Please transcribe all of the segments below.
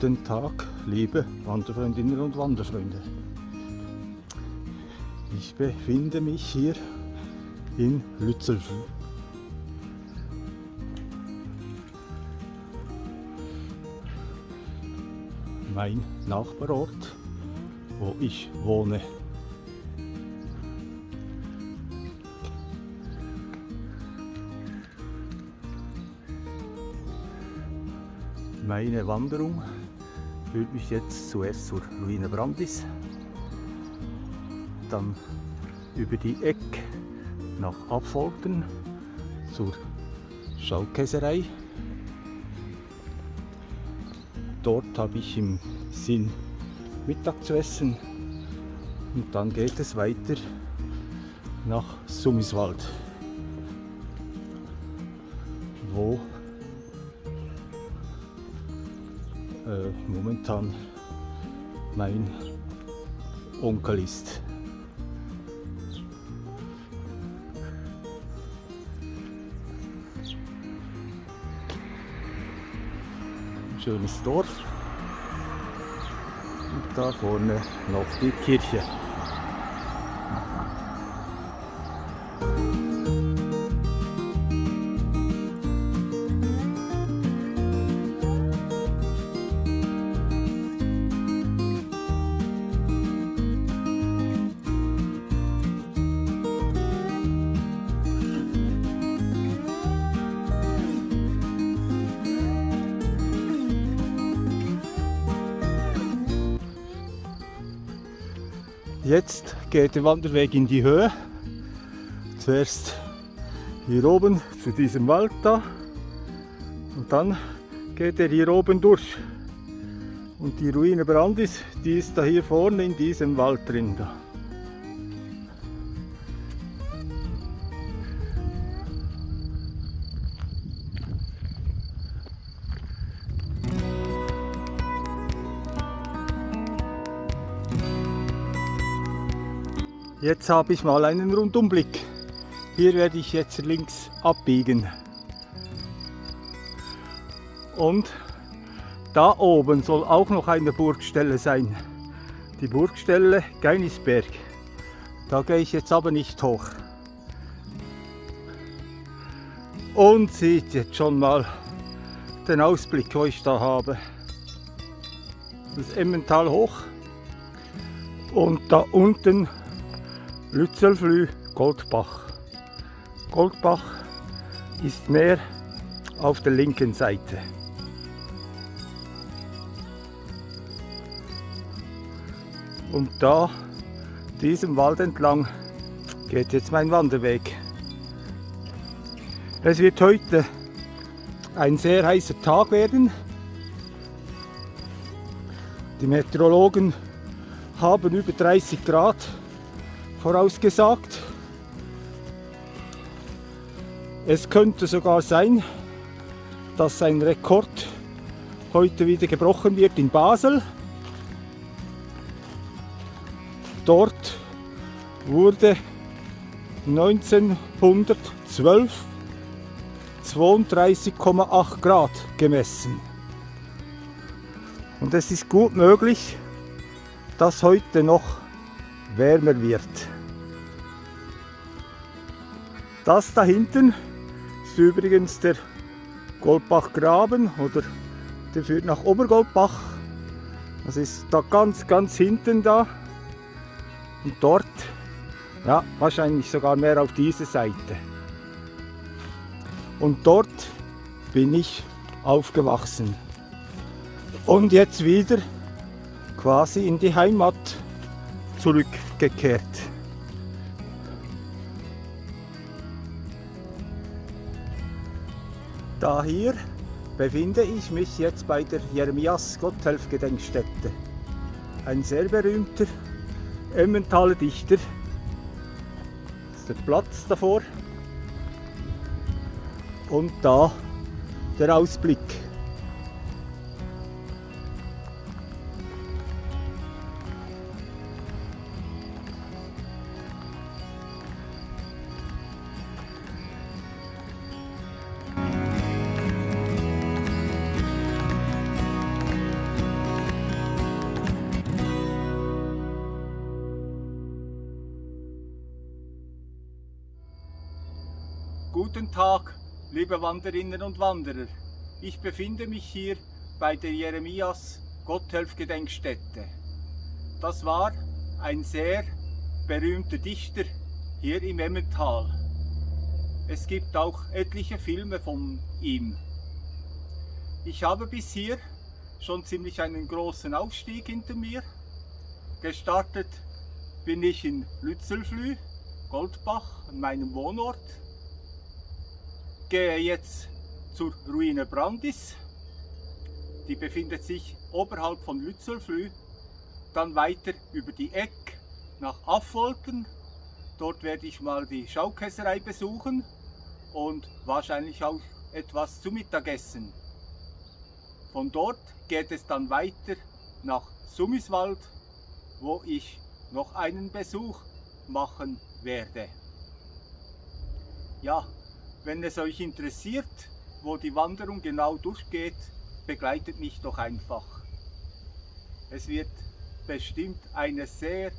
Guten Tag, liebe Wanderfreundinnen und Wanderfreunde. Ich befinde mich hier in Lützelflüh. Mein Nachbarort, wo ich wohne. Meine Wanderung führt mich jetzt zuerst zur Ruine Brandis, dann über die Eck nach Abfolgen zur Schaukäserei. Dort habe ich im Sinn Mittag zu essen und dann geht es weiter nach Summiswald, wo momentan mein Onkel ist. Schönes Dorf. Und da vorne noch die Kirche. Jetzt geht der Wanderweg in die Höhe. Zuerst hier oben zu diesem Wald da und dann geht er hier oben durch. Und die Ruine Brandis, die ist da hier vorne in diesem Wald drin. Da. Jetzt habe ich mal einen Rundumblick. Hier werde ich jetzt links abbiegen. Und da oben soll auch noch eine Burgstelle sein. Die Burgstelle Geinisberg. Da gehe ich jetzt aber nicht hoch. Und seht jetzt schon mal den Ausblick, wo ich da habe. Das Emmental hoch. Und da unten Lützelflü, Goldbach. Goldbach ist mehr auf der linken Seite. Und da, diesem Wald entlang, geht jetzt mein Wanderweg. Es wird heute ein sehr heißer Tag werden. Die Meteorologen haben über 30 Grad vorausgesagt. Es könnte sogar sein, dass ein Rekord heute wieder gebrochen wird in Basel. Dort wurde 1912 32,8 Grad gemessen. Und es ist gut möglich, dass heute noch wärmer wird. Das da hinten ist übrigens der Goldbachgraben oder der führt nach Obergoldbach. Das ist da ganz, ganz hinten da. Und dort, ja, wahrscheinlich sogar mehr auf diese Seite. Und dort bin ich aufgewachsen. Und jetzt wieder quasi in die Heimat zurückgekehrt. Da hier befinde ich mich jetzt bei der Jeremias Gotthelf Gedenkstätte. Ein sehr berühmter Emmentaler Dichter. Das ist der Platz davor. Und da der Ausblick. Liebe Wanderinnen und Wanderer. Ich befinde mich hier bei der Jeremias Gotthelf Gedenkstätte. Das war ein sehr berühmter Dichter hier im Emmental. Es gibt auch etliche Filme von ihm. Ich habe bis hier schon ziemlich einen großen Aufstieg hinter mir. Gestartet bin ich in Lützelflü, Goldbach, an meinem Wohnort. Gehe jetzt zur Ruine Brandis. Die befindet sich oberhalb von Lützelflü. Dann weiter über die Eck nach Affoltern. Dort werde ich mal die Schaukäserei besuchen und wahrscheinlich auch etwas zu Mittagessen. Von dort geht es dann weiter nach Summiswald, wo ich noch einen Besuch machen werde. Ja, wenn es euch interessiert, wo die Wanderung genau durchgeht, begleitet mich doch einfach. Es wird bestimmt eine sehr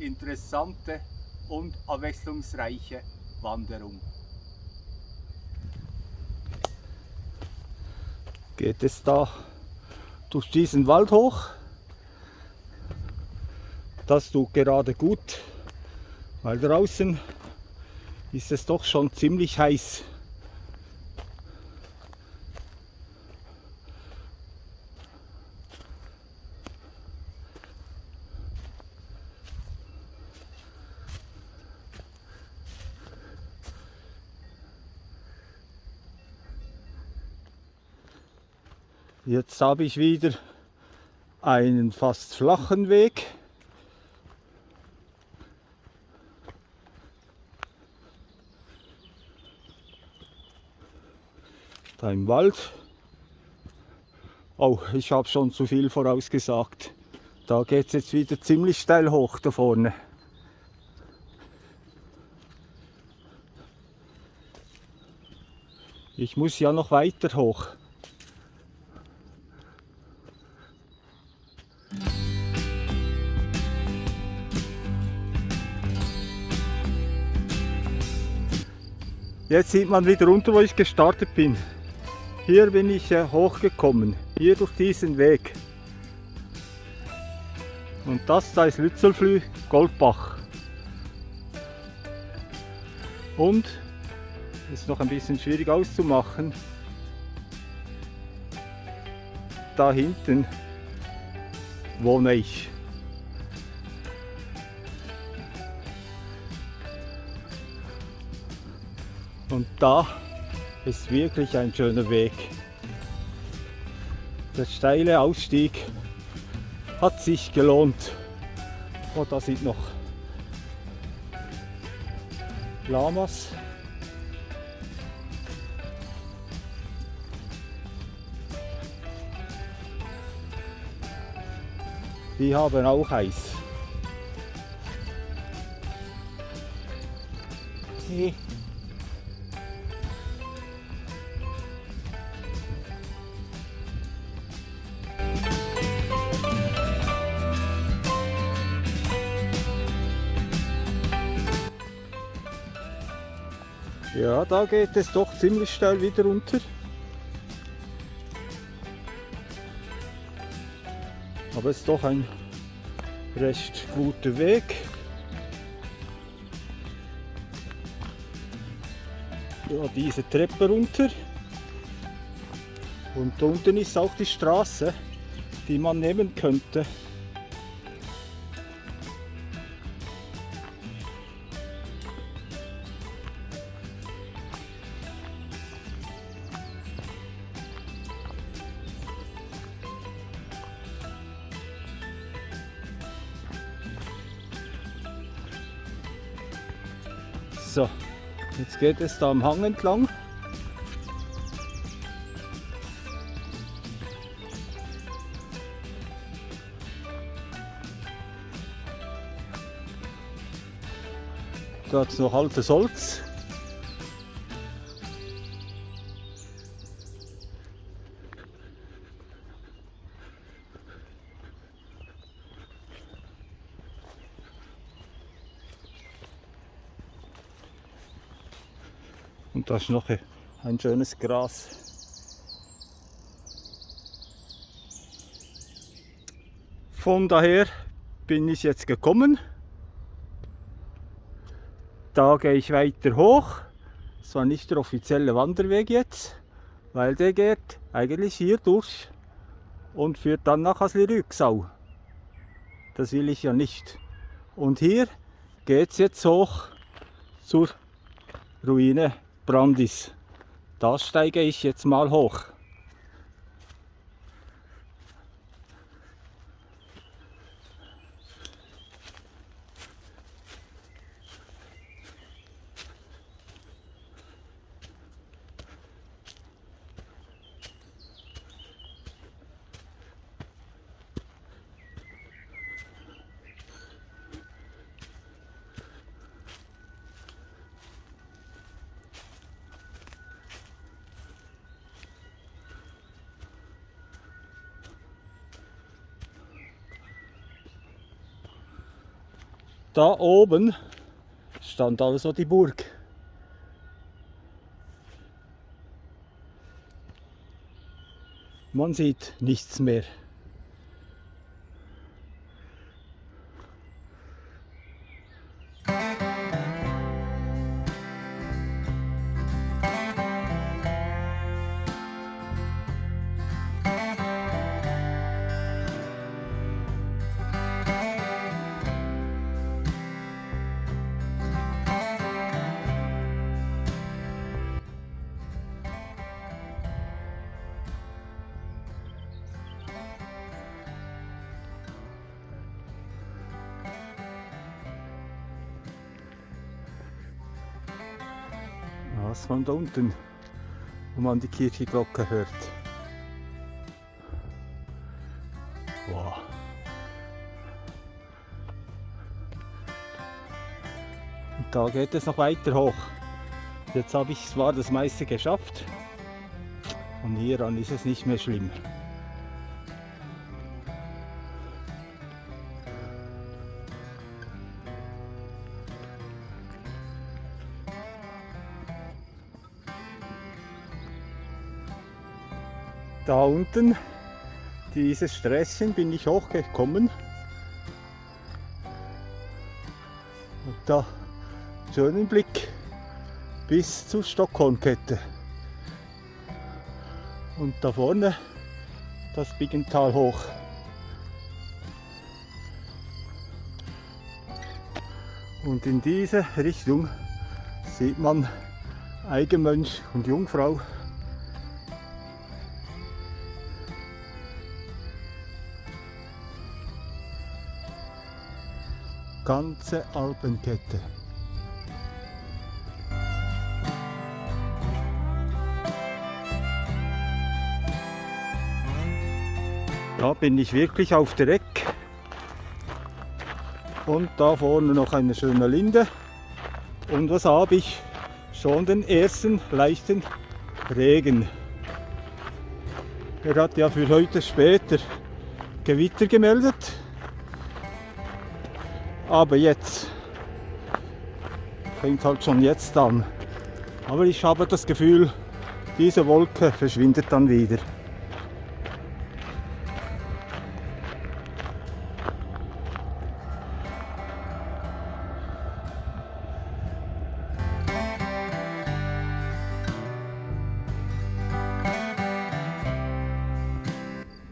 interessante und abwechslungsreiche Wanderung. Geht es da durch diesen Wald hoch? Das tut gerade gut, weil draußen ist es doch schon ziemlich heiß. Jetzt habe ich wieder einen fast flachen Weg. Da im Wald. Oh, ich habe schon zu viel vorausgesagt. Da geht es jetzt wieder ziemlich steil hoch da vorne. Ich muss ja noch weiter hoch. Jetzt sieht man wieder runter, wo ich gestartet bin. Hier bin ich äh, hochgekommen, hier durch diesen Weg. Und das da ist Lützelflü Goldbach. Und, ist noch ein bisschen schwierig auszumachen, da hinten wohne ich. Und da ist wirklich ein schöner Weg. Der steile Ausstieg hat sich gelohnt. Oh, da sind noch Lamas. Die haben auch Eis. Hey. Ja, da geht es doch ziemlich steil wieder runter. Aber es ist doch ein recht guter Weg. Ja, diese Treppe runter. Und unten ist auch die Straße, die man nehmen könnte. Geht es da am Hang entlang. Da hat es noch altes Holz. Da ist noch ein schönes Gras. Von daher bin ich jetzt gekommen. Da gehe ich weiter hoch. Das war nicht der offizielle Wanderweg jetzt, weil der geht eigentlich hier durch und führt dann nach Asli-Rügsau. Das will ich ja nicht. Und hier geht es jetzt hoch zur Ruine Brandis. Da steige ich jetzt mal hoch. Da oben stand also die Burg. Man sieht nichts mehr. Da unten, wo man die Kirchenglocke hört. Wow. Und da geht es noch weiter hoch. Jetzt habe ich zwar das meiste geschafft und hieran ist es nicht mehr schlimm. Da unten, dieses Sträßchen, bin ich hochgekommen. Und da schönen Blick bis zur Stockholmkette. Und da vorne das Biggental hoch. Und in diese Richtung sieht man Eigenmönch und Jungfrau ganze Alpenkette. Da bin ich wirklich auf der Eck. Und da vorne noch eine schöne Linde. Und was habe ich? Schon den ersten leichten Regen. Er hat ja für heute später Gewitter gemeldet. Aber jetzt fängt halt schon jetzt an. Aber ich habe das Gefühl, diese Wolke verschwindet dann wieder.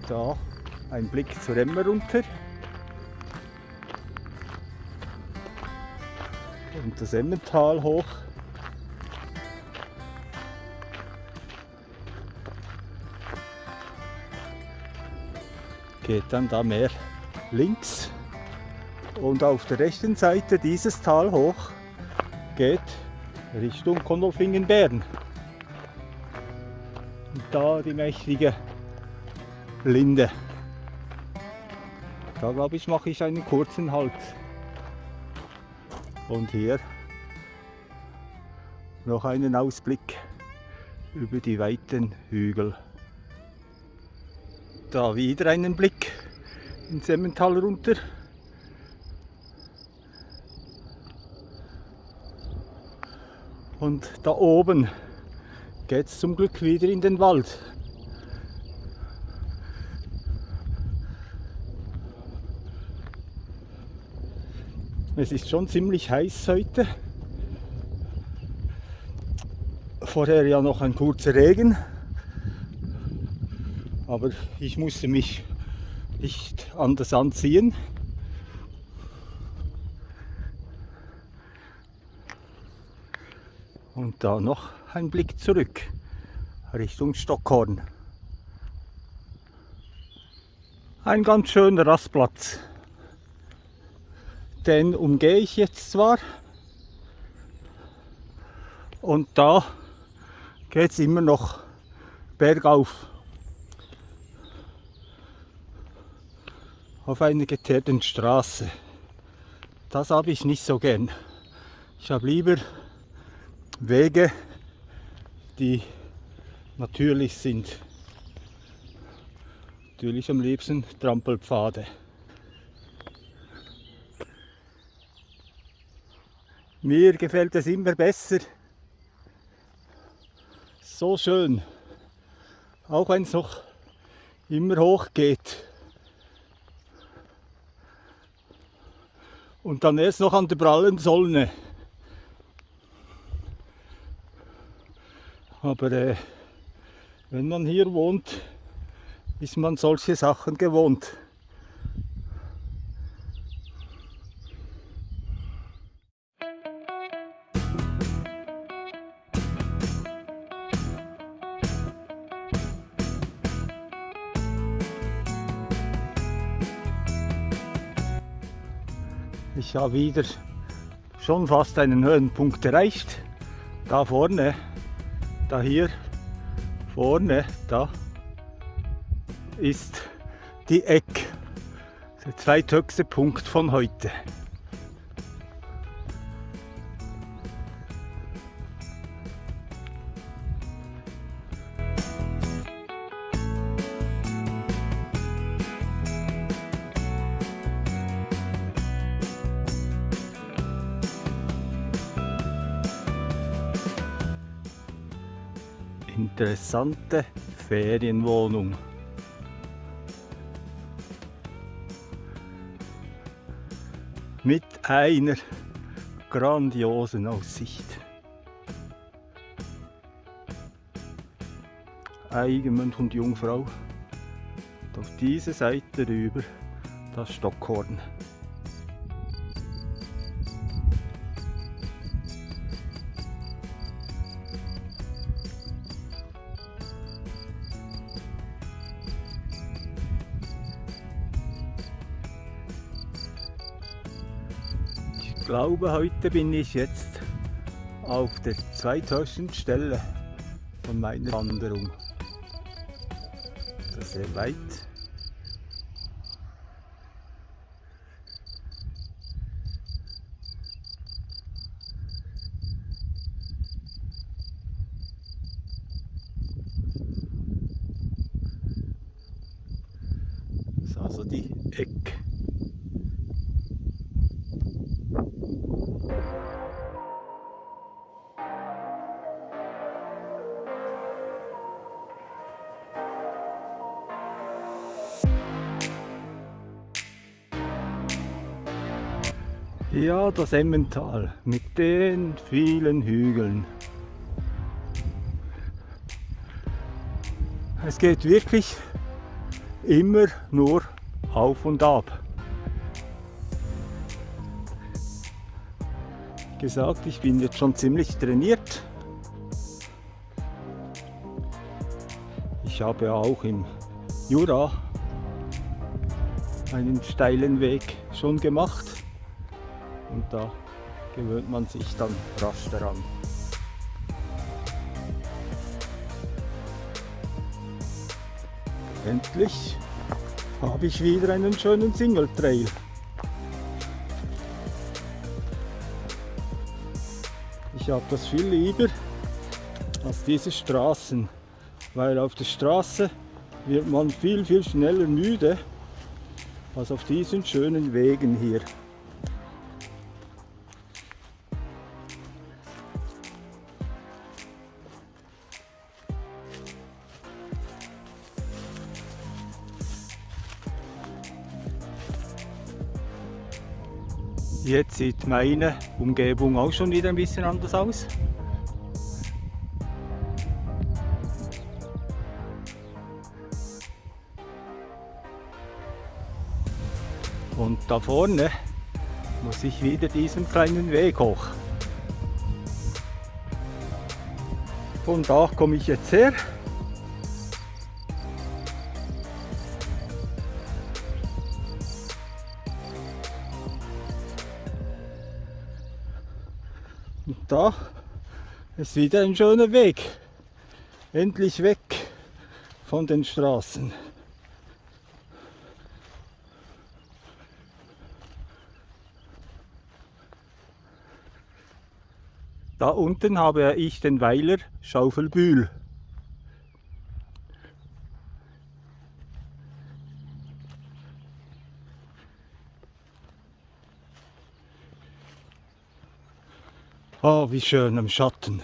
Da ein Blick zur Emmer runter. Und das Emmental hoch. Geht dann da mehr links und auf der rechten Seite dieses Tal hoch geht Richtung Konolfingen-Bern. Und da die mächtige Linde. Da glaube ich mache ich einen kurzen Halt. Und hier noch einen Ausblick über die weiten Hügel. Da wieder einen Blick ins Emmental runter. Und da oben geht es zum Glück wieder in den Wald. Es ist schon ziemlich heiß heute. Vorher ja noch ein kurzer Regen. Aber ich musste mich nicht anders anziehen. Und da noch ein Blick zurück Richtung Stockhorn. Ein ganz schöner Rastplatz. Den umgehe ich jetzt zwar. Und da geht es immer noch bergauf. Auf einer geteerten Straße. Das habe ich nicht so gern. Ich habe lieber Wege, die natürlich sind. Natürlich am liebsten Trampelpfade. Mir gefällt es immer besser. So schön. Auch wenn es noch immer hoch geht. Und dann erst noch an der prallen Sonne. Aber äh, wenn man hier wohnt, ist man solche Sachen gewohnt. Ich habe wieder schon fast einen Höhenpunkt erreicht. Da vorne da hier vorne, da ist die Eck, der zweithöchste Punkt von heute. Interessante Ferienwohnung. Mit einer grandiosen Aussicht. Eigenmund und Jungfrau. Und auf diese Seite rüber das Stockhorn. Glaube, heute bin ich jetzt auf der zweithöchsten Stelle von meiner Wanderung. Das ist sehr weit. Das ist also die Ecke. Ja, das Emmental mit den vielen Hügeln. Es geht wirklich immer nur auf und ab. Gesagt, ich bin jetzt schon ziemlich trainiert. Ich habe auch im Jura einen steilen Weg schon gemacht und da gewöhnt man sich dann rasch daran. Endlich habe ich wieder einen schönen Single Trail. Ich habe das viel lieber als diese Straßen, weil auf der Straße wird man viel, viel schneller müde als auf diesen schönen Wegen hier. Jetzt sieht meine Umgebung auch schon wieder ein bisschen anders aus. Und da vorne muss ich wieder diesen kleinen Weg hoch. Von da komme ich jetzt her. Da ist wieder ein schöner Weg. Endlich weg von den Straßen. Da unten habe ich den Weiler Schaufelbühl. Oh, wie schön am Schatten.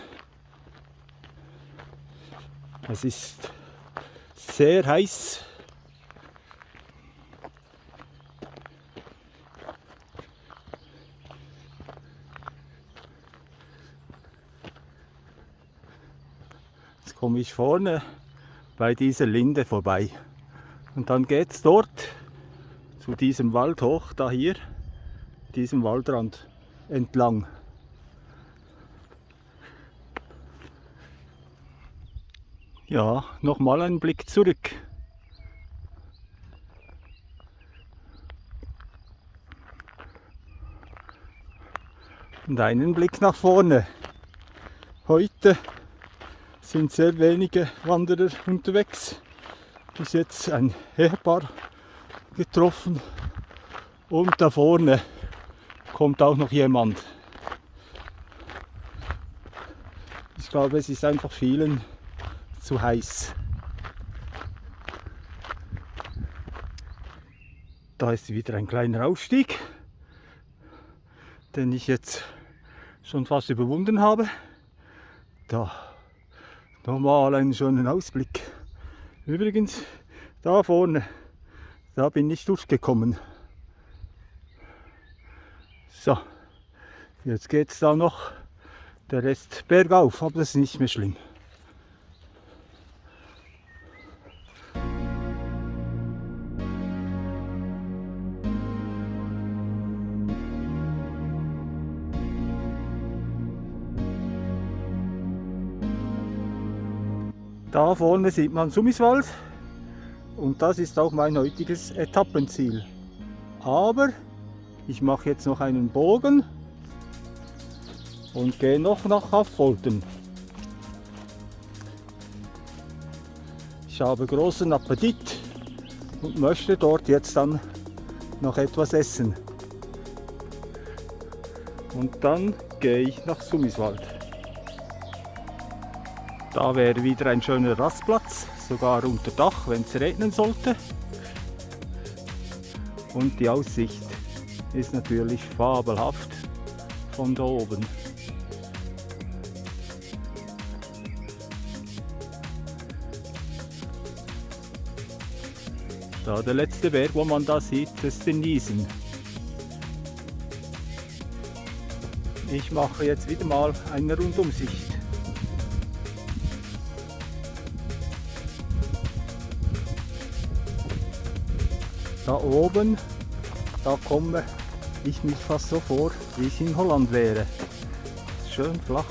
Es ist sehr heiß. Jetzt komme ich vorne bei dieser Linde vorbei. Und dann geht es dort zu diesem Wald hoch, da hier, diesem Waldrand entlang. Ja, nochmal ein Blick zurück. Und einen Blick nach vorne. Heute sind sehr wenige Wanderer unterwegs. Bis jetzt ein Ehepaar getroffen. Und da vorne kommt auch noch jemand. Ich glaube, es ist einfach vielen zu heiß. Da ist wieder ein kleiner Aufstieg, den ich jetzt schon fast überwunden habe. Da nochmal einen schönen Ausblick. Übrigens, da vorne, da bin ich durchgekommen. So, jetzt geht es da noch der Rest bergauf, aber das ist nicht mehr schlimm. Da vorne sieht man Summiswald und das ist auch mein heutiges Etappenziel. Aber ich mache jetzt noch einen Bogen und gehe noch nach Affolten. Ich habe großen Appetit und möchte dort jetzt dann noch etwas essen. Und dann gehe ich nach Summiswald. Da wäre wieder ein schöner Rastplatz, sogar unter Dach, wenn es regnen sollte. Und die Aussicht ist natürlich fabelhaft von da oben. Da der letzte Berg, wo man da sieht, ist den Niesen. Ich mache jetzt wieder mal eine Rundumsicht. Da oben, da komme ich mich fast so vor, wie ich in Holland wäre. Schön flach.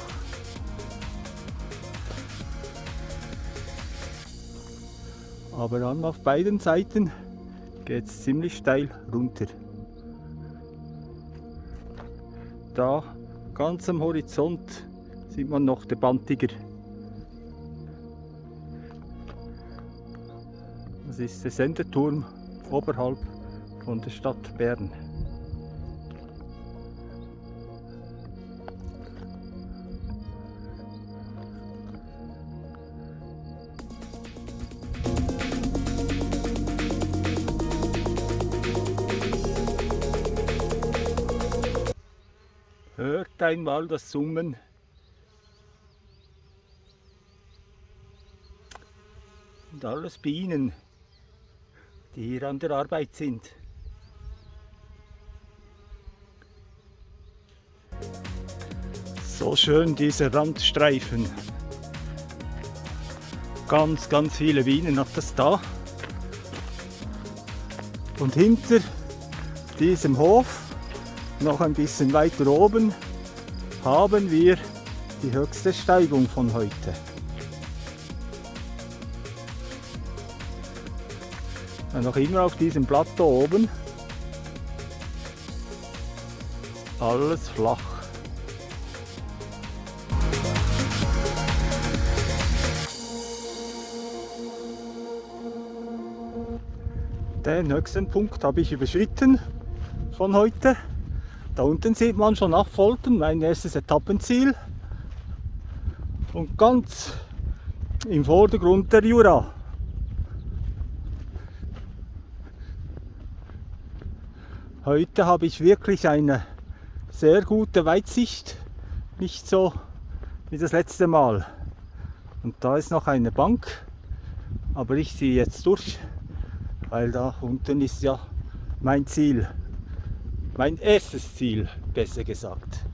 Aber dann auf beiden Seiten geht es ziemlich steil runter. Da ganz am Horizont sieht man noch den Bantiger. Das ist der Sendeturm oberhalb von der Stadt Bern. Hört einmal das Summen. Und alles Bienen die hier an der Arbeit sind. So schön diese Randstreifen. Ganz, ganz viele Bienen hat das da. Und hinter diesem Hof, noch ein bisschen weiter oben, haben wir die höchste Steigung von heute. Noch immer auf diesem Plateau oben. Alles flach. Den nächsten Punkt habe ich überschritten von heute. Da unten sieht man schon Affolten, mein erstes Etappenziel. Und ganz im Vordergrund der Jura. Heute habe ich wirklich eine sehr gute Weitsicht, nicht so wie das letzte Mal. Und da ist noch eine Bank, aber ich ziehe jetzt durch weil da unten ist ja mein Ziel, mein erstes Ziel, besser gesagt.